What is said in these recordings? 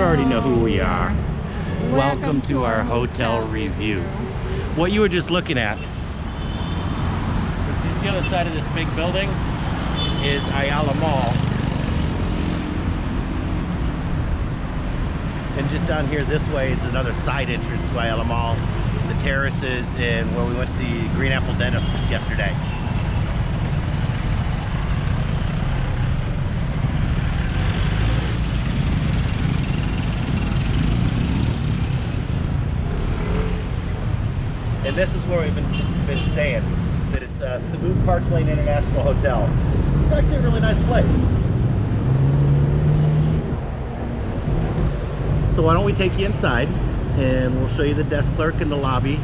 You already know who we are. Welcome Welcome, to, to our hotel, hotel review. What you were just looking at. The other side of this big building is Ayala Mall. And just down here this way is another side entrance to Ayala Mall. The terraces and where we went to the Green Apple Dentist yesterday. And this is where we've been, been staying. That it's uh, Cebu Park Lane International Hotel. It's actually a really nice place. So why don't we take you inside and we'll show you the desk clerk in the lobby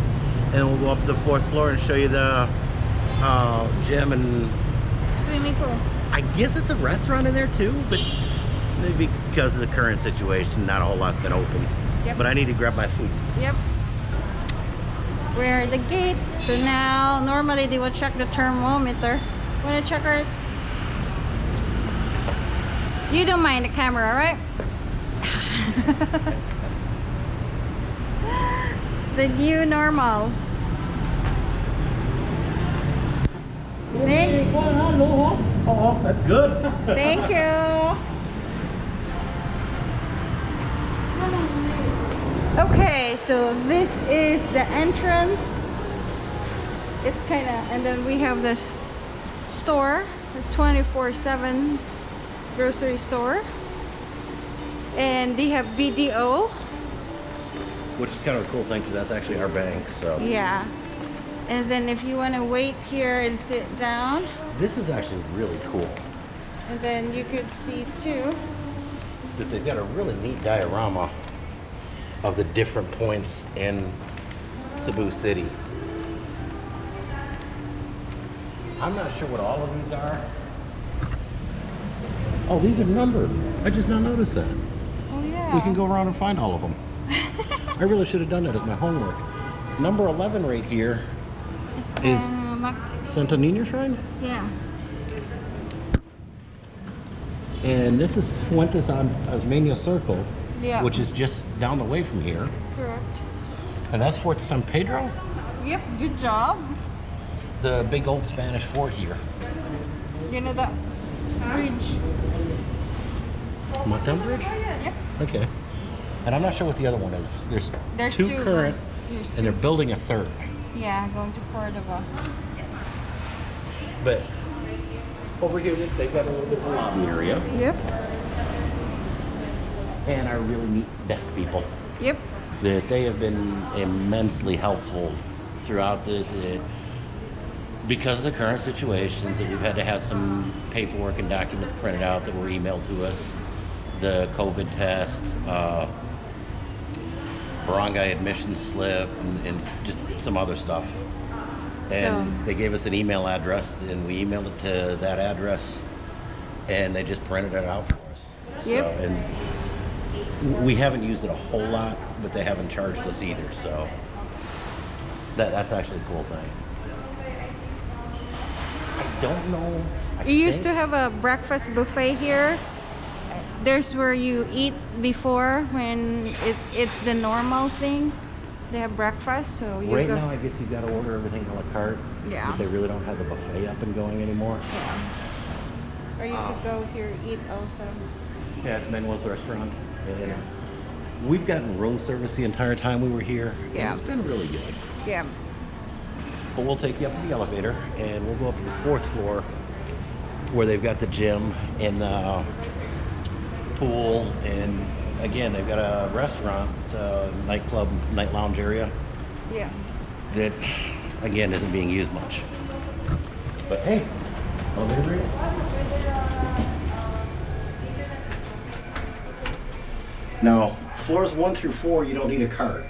and we'll go up to the fourth floor and show you the uh, gym and Swimming pool. I guess it's a restaurant in there too, but maybe because of the current situation, not a whole lot's been open. Yep. But I need to grab my food. Yep. We're at the gate. So now, normally they will check the thermometer. Wanna check our... You don't mind the camera, right? the new normal. Thank, Oh, that's good. thank you. Okay, so this is the entrance. It's kind of, and then we have the store, the 24/7 grocery store, and they have BDO. Which is kind of a cool thing because that's actually our bank. So Yeah, and then if you want to wait here and sit down, this is actually really cool and then you could see too. that they've got a really neat diorama of the different points in Cebu City. I'm not sure what all of these are. Oh, these are numbered. I just now noticed that. Oh yeah. We can go around and find all of them. I really should have done that as my homework. Number 11 right here, It's is- uh, Santo Niño Shrine. yeah. And this is Fuentes on Osmeña Circle, Yeah. which is just down the way from here. correct. And that's Fort San Pedro, Yep. Good job. the big old Spanish fort here. You know that bridge. Montgomery Bridge? Yep. Okay. And I'm not sure what the other one is. There's, There's two, two. current, There's and they're building a third. Yeah, going to Cordova. But over here, they've got a little bit of a lobby area. Yep. And our really neat desk people. Yep. that they have been immensely helpful throughout this. It, because of the current situations, that we've had to have some paperwork and documents printed out that were emailed to us, the COVID test, uh, barangay admission slip, and, and just some other stuff. And So- they gave us an email address, and we emailed it to that address, and they just printed it out for us. Yep. So, and we haven't used it a whole lot, but they haven't charged us either, so that that's actually a cool thing. I don't know. I You used to have a breakfast buffet here. There's where you eat before when it, it's the normal thing. They have breakfast, so you Right go. now, I guess you've got to order everything a la carte. Yeah. They really don't have the buffet up and going anymore. Yeah. Or you could go here eat also. Yeah, it's Manuel's restaurant. And we've gotten room service the entire time we were here. Yeah. It's been really good. Yeah. But we'll take you up to the elevator and we'll go up to the fourth floor where they've got the gym and the pool. And again, they've got a restaurant, uh, nightclub, night lounge area Yeah. that, again, isn't being used much. But hey, elevator Now, floors one through four, you don't need a cart.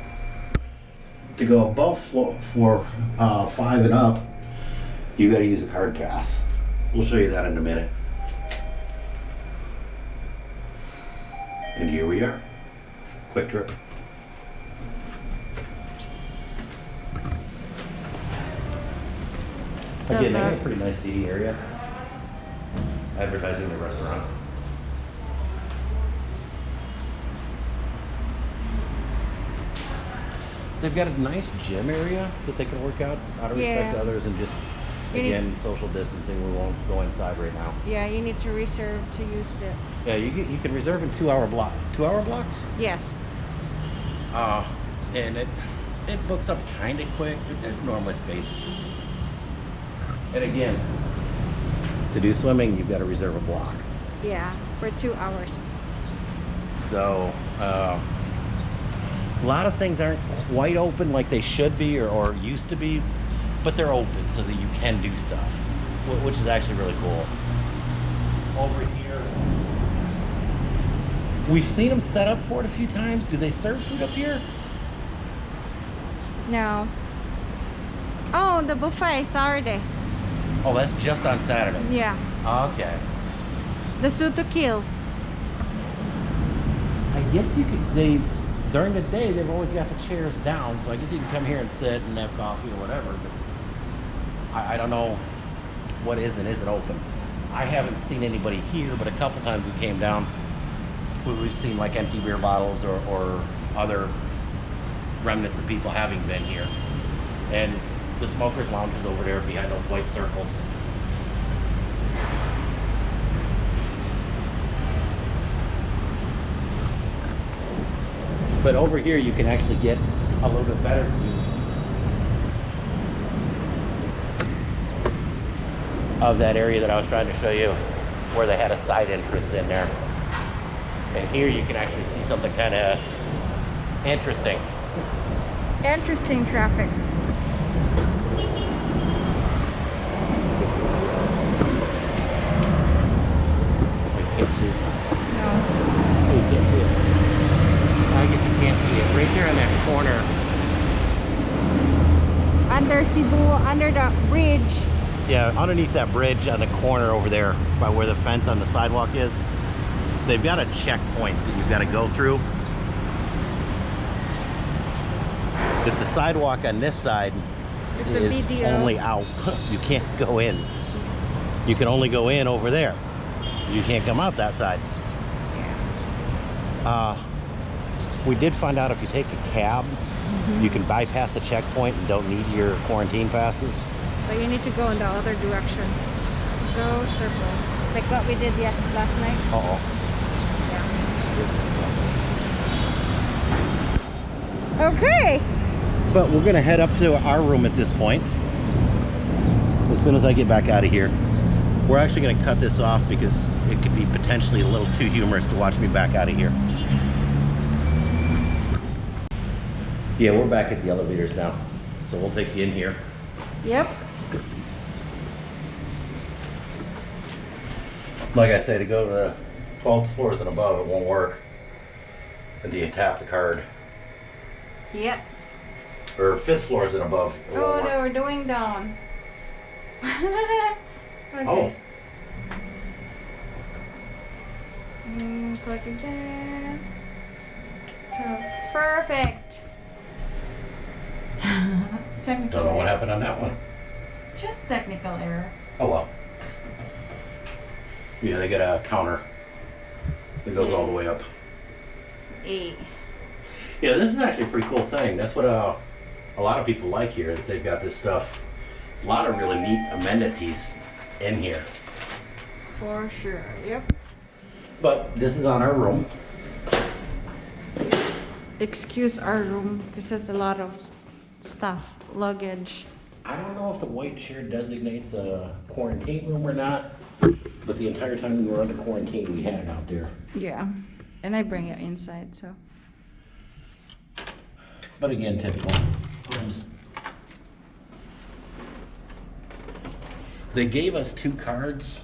To go above floor, floor uh, five and up, you got to use a card pass. We'll show you that in a minute. And here we are. Quick trip. Again, they have a pretty nice seating area. Advertising the restaurant. They've got a nice gym area that they can work out out of respect Yeah. to others and just You need- again social distancing. We won't go inside right now. Yeah, you need to reserve to use it. Yeah, you you can reserve in two hour block two hour blocks. Yes. Uh, and it it books up kind of quick, but there's normally space. And again, to do swimming, you've got to reserve a block. Yeah, for two hours. So, uh, a lot of things aren't quite open like they should be or, or used to be, but they're open so that you can do stuff, which is actually really cool. Over here, we've seen them set up for it a few times. Do they serve food up here? No. Oh, the buffet Saturday. Oh, that's just on Saturdays. Yeah. Okay. The kill. I guess you could. They've during the day they've always got the chairs down, so I guess you can come here and sit and have coffee or whatever. But I, I don't know what is and isn't open. I haven't seen anybody here, but a couple times we came down, we, we've seen like empty beer bottles or, or other remnants of people having been here. And the smokers lounge is over there behind those white circles. But over here, you can actually get a little bit better views of that area that I was trying to show you, where they had a side entrance in there. And here you can actually see something kind of interesting. Interesting traffic. Can't see. No. You can't see it. I guess you can't see it. Right there in that corner. Under Cebu, under the bridge. Yeah, underneath that bridge on the corner over there by where the fence on the sidewalk is, they've got a checkpoint that you've got to go through. That the sidewalk on this side It's is only out. you can't go in. You can only go in over there. You can't come out that side. Yeah. Uh, we did find out if you take a cab, you can bypass the checkpoint and don't need your quarantine passes. But you need to go in the other direction. Go circle. Like what we did yes last night. Uh oh. Yeah. Okay. But we're gonna head up to our room at this point. As soon as I get back out of here. We're actually gonna cut this off because it could be potentially a little too humorous to watch me back out of here. Yeah, we're back at the elevators now. So we'll take you in here. Yep. Like I say, to go to the 12th floors and above, it won't work until you tap the card. Yep. Or fifth floors and above. Oh, they were doing down. okay. Oh. Mm, click again. Perfect. Technical. Don't know what error. happened on that one. Just technical error. Oh well. Yeah, they got a counter It goes all the way up. Eight. Yeah, this is actually a pretty cool thing. That's what uh, a lot of people like here. That they've got this stuff. A lot of really neat amenities in here. For sure. Yep. But this is on our room. Excuse our room because there's a lot of stuff, luggage. I don't know if the white chair designates a quarantine room or not, but the entire time we were under quarantine, we had it out there. Yeah. And I bring it inside, so. But again, typical rooms. They gave us two cards,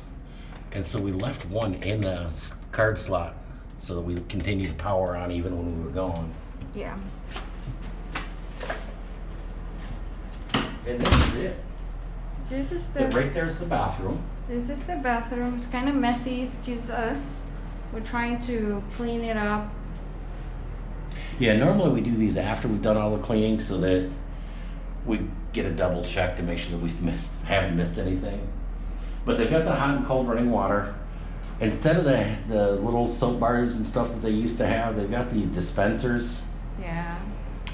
and so we left one in the card slot so that we continued to power on even when we were gone. Yeah. And this is it. This is The- the Right there's the bathroom. this is the bathroom. It's kind of messy. Excuse us. We're trying to clean it up. Yeah, normally we do these after we've done all the cleaning so that we get a double check to make sure that we've missed, haven't missed anything. But they've got the hot and cold running water. Instead of the, the little soap bars and stuff that they used to have, they've got these dispensers. Yeah.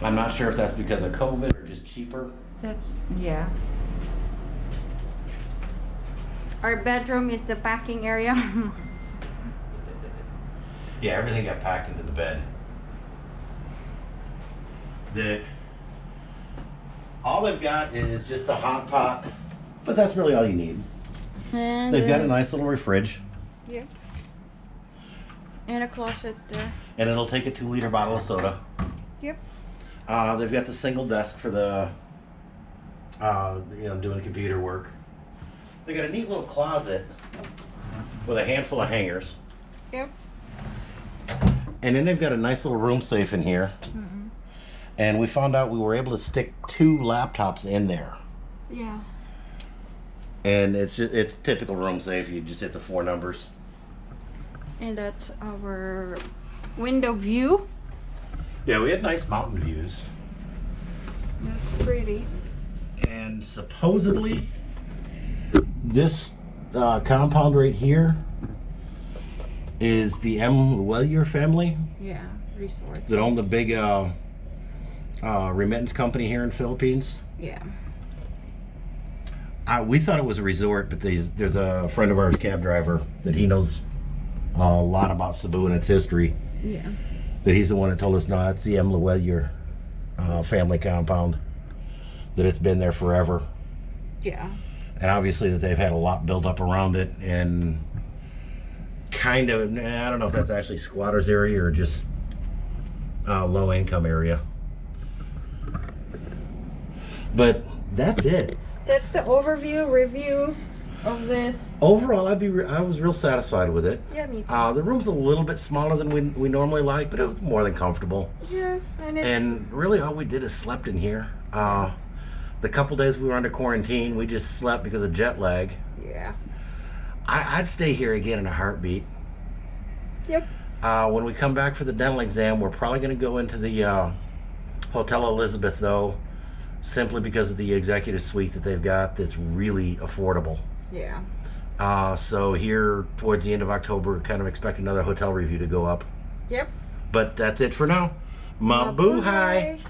I'm not sure if that's because of COVID or just cheaper. That's yeah. Our bedroom is the packing area. Yeah, everything got packed into the bed. The all they've got is just a hot pot, but that's really all you need. and They've got a nice little fridge, Yeah. And a closet there. and it'll take a two-liter bottle of soda. Yep. Uh, they've got the single desk for the, uh, you know, doing computer work. They got a neat little closet with a handful of hangers, Yep. and then they've got a nice little room safe in here. Mm -hmm. And we found out we were able to stick two laptops in there. Yeah. And it's just, it's typical room safe. You just hit the four numbers. And that's our window view. Yeah, we had nice mountain views. That's pretty. And supposedly, this uh, compound right here is the M. Lhuillier family Yeah. Resort. that own the big uh, uh, remittance company here in Philippines. Yeah. Uh, we thought it was a resort, but there's, there's a friend of ours, cab driver, that he knows a lot about Cebu and its history. Yeah. that he's the one that told us no that's the M. Lhuillier uh, family compound that it's been there forever Yeah. and obviously that they've had a lot built up around it and kind of I don't know if that's actually squatters area or just uh, low income area but that's it That's the overview review of this. overall I'd be I was real satisfied with it Yeah, me too. uh, the room's a little bit smaller than we, we normally like but it was more than comfortable yeah, and it's and really all we did is slept in here uh, the couple days we were under quarantine we just slept because of jet lag yeah. I, i'd stay here again in a heartbeat Yep. uh, when we come back for the dental exam we're probably going to go into the uh, hotel elizabeth though simply because of the executive suite that they've got that's really affordable Yeah. uh, so here towards the end of october kind of expect another hotel review to go up Yep. but that's it for now mabuhay Mabuhay.